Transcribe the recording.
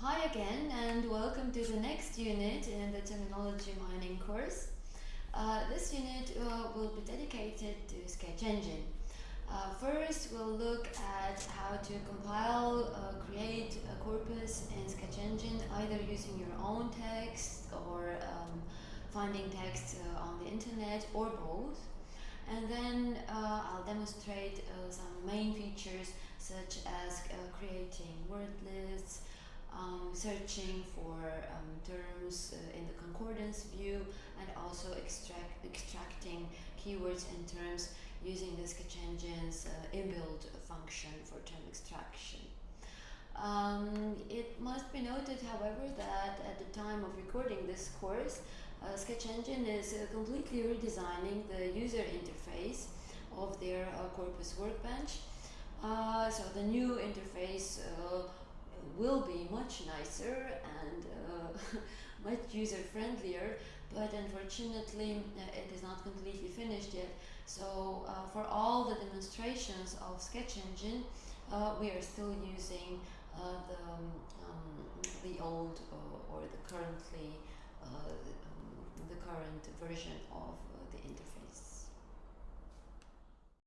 Hi again and welcome to the next unit in the terminology mining course. Uh, this unit uh, will be dedicated to Sketch Engine. Uh, first we'll look at how to compile, uh, create a corpus in Sketch Engine either using your own text or um, finding text uh, on the internet or both. And then uh, I'll demonstrate some main features such as creating word lists, um, searching for um, terms uh, in the concordance view and also extract, extracting keywords and terms using the sketch engine's uh, inbuilt function for term extraction. Um, it must be noted however that at the time of recording this course uh, Sketch Engine is uh, completely redesigning the user interface of their uh, corpus workbench uh, so the new interface will be much nicer and uh, much user friendlier but unfortunately uh, it is not completely finished yet. So uh, for all the demonstrations of sketch engine uh, we are still using uh, the, um, the old uh, or the currently um, the current version of the interface